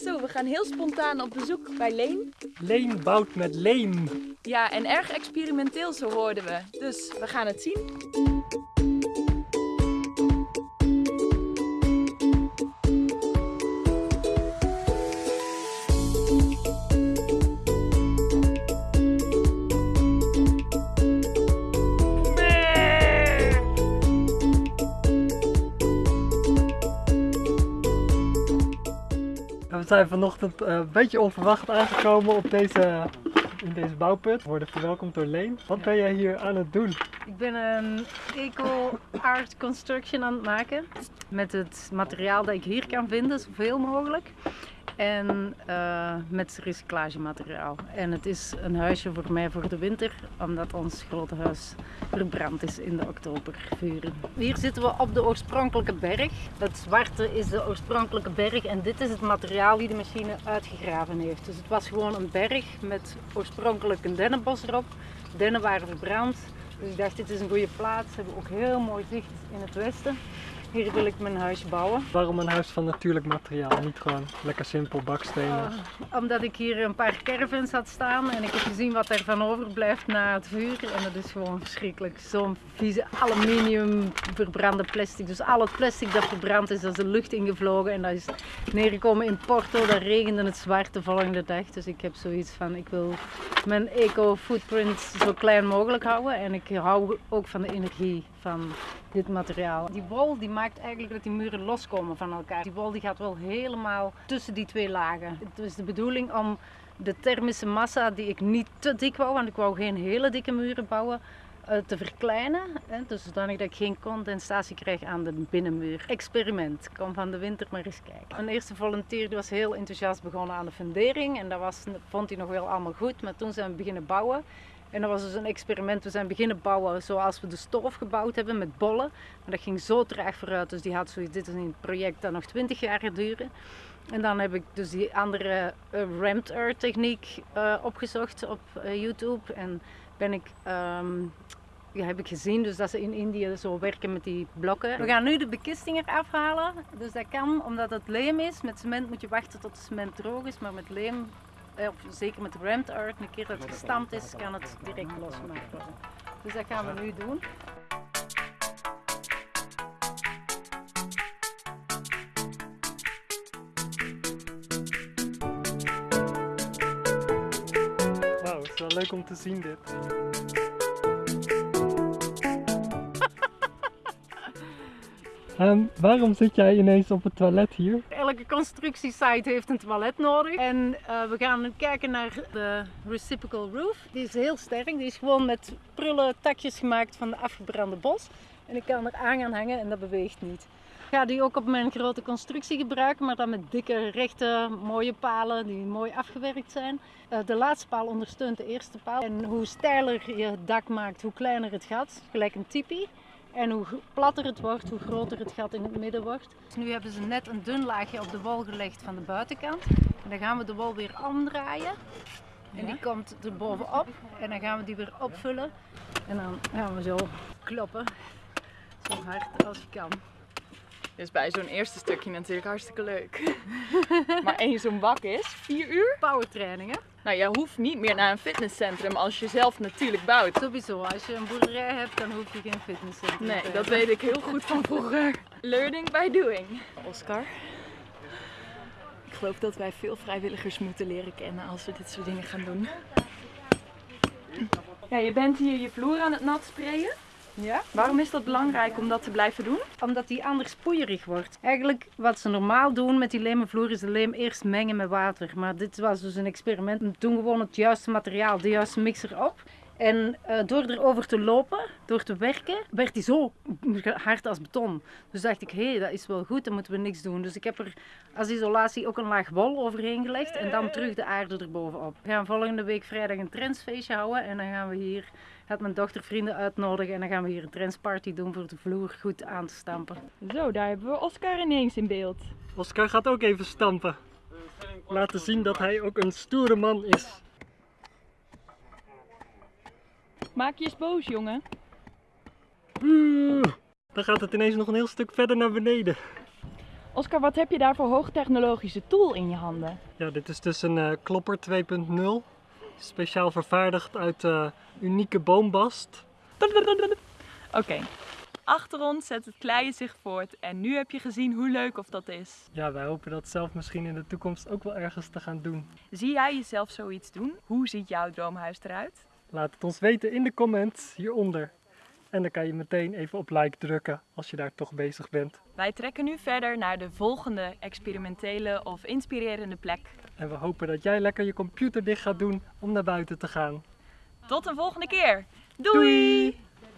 Zo, we gaan heel spontaan op bezoek bij Leen. Leen bouwt met leem. Ja, en erg experimenteel zo hoorden we. Dus we gaan het zien. We zijn vanochtend eh, een beetje onverwacht aangekomen op deze, in deze bouwput. We worden verwelkomd door Leen. Wat ben jij hier aan het doen? Ik ben een eco-art construction aan het maken. Met het materiaal dat ik hier kan vinden, zoveel mogelijk. En eh, met recyclagemateriaal. En het is een huisje voor mij voor de winter, omdat ons grote huis verbrand is in de oktobervuren. Hier zitten we op de oorspronkelijke berg. Het zwarte is de oorspronkelijke berg en dit is het materiaal die de machine uitgegraven heeft. Dus het was gewoon een berg met oorspronkelijk een dennenbos erop. Dennen waren verbrand. Dus ik dacht, dit is een goede plaats. We hebben ook heel mooi zicht in het westen. Hier wil ik mijn huis bouwen. Waarom een huis van natuurlijk materiaal? Niet gewoon lekker simpel bakstenen. Uh, omdat ik hier een paar caravans had staan en ik heb gezien wat er van overblijft na het vuur. En dat is gewoon verschrikkelijk. Zo'n vieze aluminium verbrande plastic. Dus al het plastic dat verbrand is, dat is de lucht ingevlogen. En dat is neergekomen in Porto. Daar regende het zwart de volgende dag. Dus ik heb zoiets van, ik wil mijn eco-footprint zo klein mogelijk houden. En ik hou ook van de energie van dit materiaal. Die wol die maakt eigenlijk dat die muren loskomen van elkaar. Die wol die gaat wel helemaal tussen die twee lagen. Het is de bedoeling om de thermische massa die ik niet te dik wou, want ik wou geen hele dikke muren bouwen, uh, te verkleinen. Hè, dus zodanig dat ik geen condensatie krijg aan de binnenmuur. Experiment. Kom van de winter maar eens kijken. Een eerste volunteer was heel enthousiast begonnen aan de fundering. En dat was, vond hij nog wel allemaal goed. Maar toen zijn we beginnen bouwen. En dat was dus een experiment. We zijn beginnen bouwen zoals we de stoof gebouwd hebben met bollen. Maar dat ging zo traag vooruit. Dus die had zoiets, dit is een project dat nog 20 jaar duren. En dan heb ik dus die andere uh, rammed earth techniek uh, opgezocht op uh, YouTube. En ben ik, um, ja, heb ik gezien dus dat ze in Indië zo werken met die blokken. We gaan nu de bekisting eraf halen. Dus dat kan omdat het leem is. Met cement moet je wachten tot het cement droog is. Maar met leem of zeker met rammed art, een keer dat het gestampt is, kan het direct losgemaakt worden. Dus dat gaan we nu doen. Wauw, het is wel leuk om te zien dit. Um, waarom zit jij ineens op het toilet hier? Elke constructiesite heeft een toilet nodig. En uh, we gaan kijken naar de reciprocal roof. Die is heel sterk. Die is gewoon met prullen takjes gemaakt van de afgebrande bos. En ik kan er aan gaan hangen en dat beweegt niet. Ik ga die ook op mijn grote constructie gebruiken, maar dan met dikke, rechte, mooie palen die mooi afgewerkt zijn. Uh, de laatste paal ondersteunt de eerste paal. En hoe steiler je het dak maakt, hoe kleiner het gat. Gelijk een tipi. En hoe platter het wordt, hoe groter het gat in het midden wordt. Dus nu hebben ze net een dun laagje op de wol gelegd van de buitenkant. En dan gaan we de wol weer omdraaien. En die komt er bovenop. En dan gaan we die weer opvullen. En dan gaan we zo kloppen. Zo hard als je kan. Dus bij zo'n eerste stukje natuurlijk hartstikke leuk. maar één zo'n bak is 4 uur? Powertrainingen. Nou, je hoeft niet meer naar een fitnesscentrum als je zelf natuurlijk bouwt. Sowieso, als je een boerderij hebt, dan hoef je geen fitnesscentrum Nee, dat weet ik heel goed van vroeger. Learning by doing. Oscar, ik geloof dat wij veel vrijwilligers moeten leren kennen als we dit soort dingen gaan doen. Ja, je bent hier je vloer aan het nat sprayen. Ja. Waarom is dat belangrijk om dat te blijven doen? Omdat die anders poeierig wordt. Eigenlijk wat ze normaal doen met die lemenvloer is de leem eerst mengen met water. Maar dit was dus een experiment. We doen gewoon het juiste materiaal, de juiste mixer op. En uh, door erover te lopen, door te werken, werd die zo hard als beton. Dus dacht ik, hé, hey, dat is wel goed, dan moeten we niks doen. Dus ik heb er als isolatie ook een laag wol overheen gelegd en dan terug de aarde erbovenop. We gaan volgende week vrijdag een trendsfeestje houden en dan gaan we hier, gaat mijn dochter vrienden uitnodigen en dan gaan we hier een trendsparty doen voor de vloer goed aan te stampen. Zo, daar hebben we Oscar ineens in beeld. Oscar gaat ook even stampen. Laten zien dat hij ook een stoere man is. Maak je eens boos, jongen. Dan gaat het ineens nog een heel stuk verder naar beneden. Oscar, wat heb je daar voor hoogtechnologische tool in je handen? Ja, dit is dus een eh, klopper 2.0. Speciaal vervaardigd uit eh, unieke boombast. Oké. Achter ons zet het kleien zich voort en nu heb je gezien hoe leuk of dat is. Ja, wij hopen dat zelf misschien in de toekomst ook wel ergens te gaan doen. Zie jij jezelf zoiets doen? Hoe ziet jouw droomhuis eruit? Laat het ons weten in de comments hieronder. En dan kan je meteen even op like drukken als je daar toch bezig bent. Wij trekken nu verder naar de volgende experimentele of inspirerende plek. En we hopen dat jij lekker je computer dicht gaat doen om naar buiten te gaan. Tot een volgende keer. Doei!